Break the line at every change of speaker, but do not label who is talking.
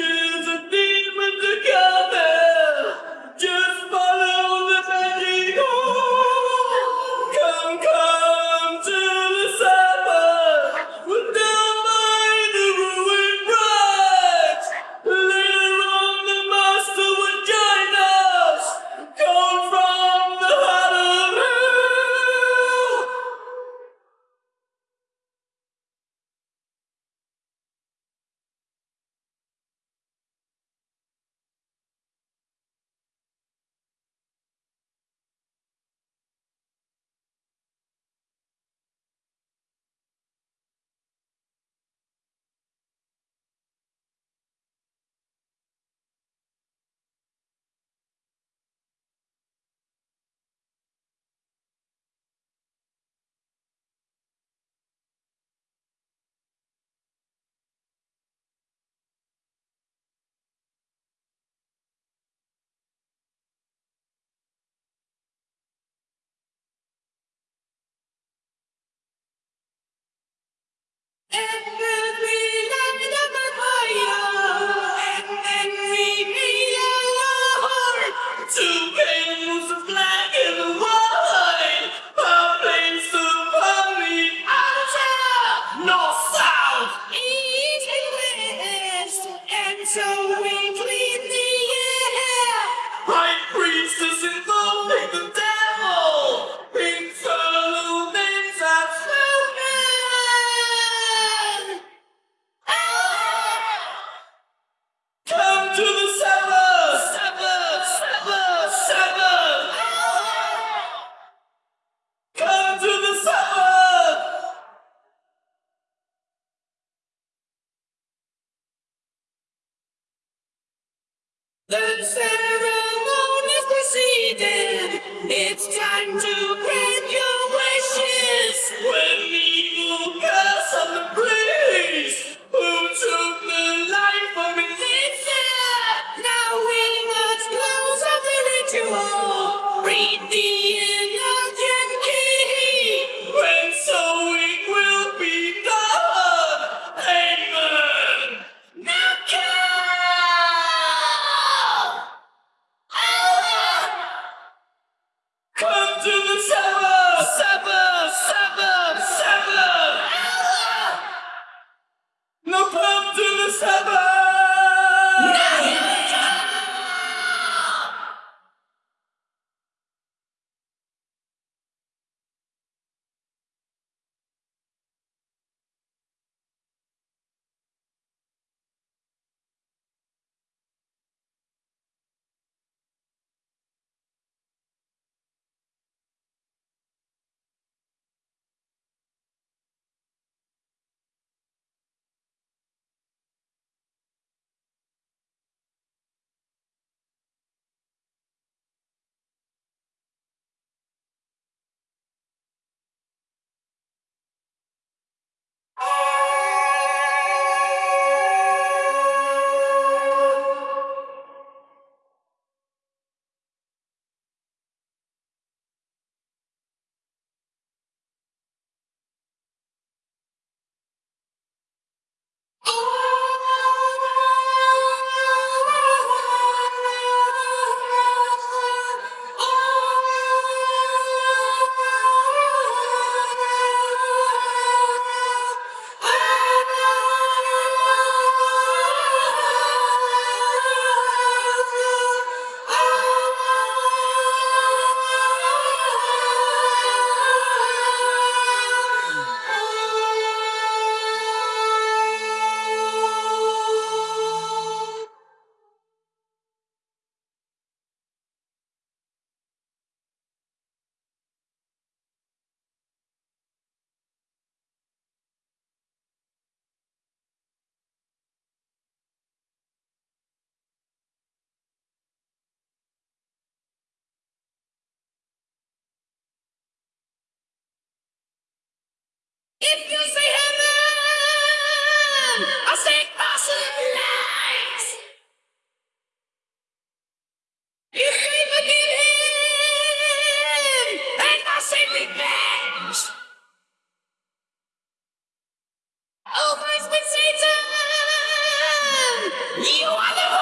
to the so The ceremony is proceeded. It's time to grant your wishes. When the evil curse on the place who took the life of Elisa. Now we must close up the ritual. Read the inner you are the